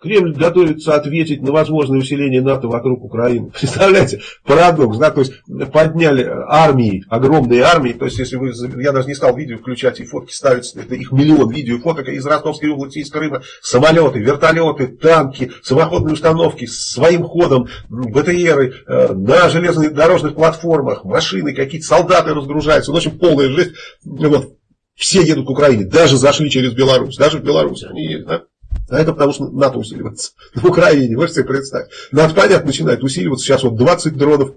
Кремль готовится ответить на возможное усиление НАТО вокруг Украины. Представляете, парадокс, да, то есть подняли армии, огромные армии, то есть если вы, я даже не стал видео включать и фотки ставить, это их миллион видео и фоток из Ростовской области, из Крыма, самолеты, вертолеты, танки, самоходные установки, своим ходом, БТРы, э, на железнодорожных платформах, машины, какие-то солдаты разгружаются, ну, в общем, полная жизнь, вот, все едут к Украине, даже зашли через Беларусь, даже в Беларусь они едут, да? А это потому, что НАТО усиливается в Украине. Можете себе представить. НАТО, понятно, начинает усиливаться. Сейчас вот 20 дронов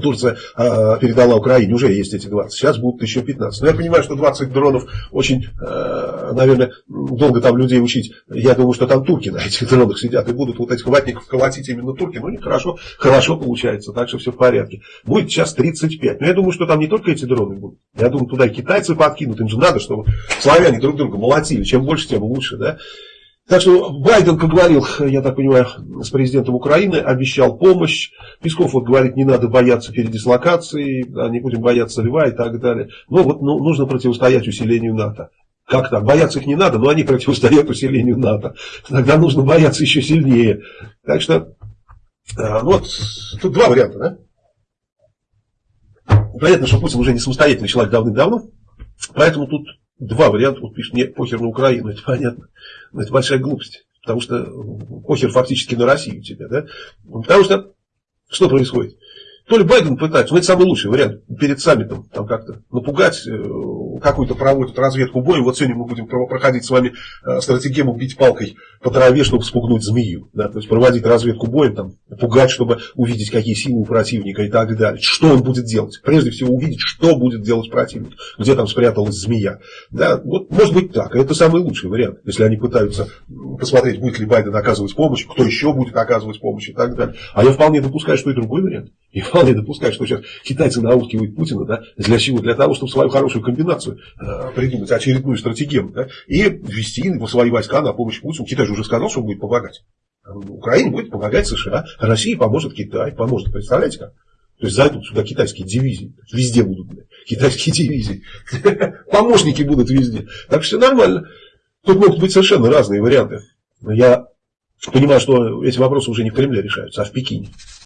Турция э, передала Украине, уже есть эти 20, сейчас будут еще 15. Но я понимаю, что 20 дронов очень, э, наверное, долго там людей учить. Я думаю, что там турки на этих дронах сидят и будут вот этих ватников колотить именно турки. Ну, не хорошо, хорошо получается, так что все в порядке. Будет сейчас 35. Но я думаю, что там не только эти дроны будут. Я думаю, туда и китайцы подкинут. Им же надо, чтобы славяне друг друга молотили. Чем больше, тем лучше, да. Так что Байден поговорил, я так понимаю, с президентом Украины, обещал помощь. Песков вот говорит, не надо бояться передислокации, да, не будем бояться льва и так далее. Но вот ну, нужно противостоять усилению НАТО. Как так? Бояться их не надо, но они противостоят усилению НАТО. Тогда нужно бояться еще сильнее. Так что, а, ну вот, тут два варианта, да? Понятно, что Путин уже не самостоятельный человек давным-давно, поэтому тут два варианта, вот пишет, мне похер на Украину, это понятно. Но это большая глупость. Потому что похер фактически на Россию тебя, да? Потому что что происходит? То ли Байден пытается, ну это самый лучший вариант, перед саммитом там как-то напугать, э, какую-то проводят разведку боя. Вот сегодня мы будем проходить с вами э, стратегему бить палкой по траве, чтобы спугнуть змею. Да? То есть проводить разведку боем, там, пугать, чтобы увидеть, какие силы у противника и так далее. Что он будет делать? Прежде всего увидеть, что будет делать противник, где там спряталась змея. Да? Вот может быть так. Это самый лучший вариант, если они пытаются посмотреть, будет ли Байден оказывать помощь, кто еще будет оказывать помощь и так далее. А я вполне допускаю, что и другой вариант. И вполне допускаю, что сейчас китайцы наускивают Путина да, для чего? Для того, чтобы свою хорошую комбинацию э, придумать, очередную стратегию да, и ввести его свои войска на помощь Путину. Китай же уже сказал, что он будет помогать. Украине будет помогать США, России поможет Китай, поможет, представляете как? То есть зайдут сюда китайские дивизии, везде будут блядь, китайские дивизии, помощники будут везде. Так что нормально. Тут могут быть совершенно разные варианты. Я понимаю, что эти вопросы уже не в Кремле решаются, а в Пекине.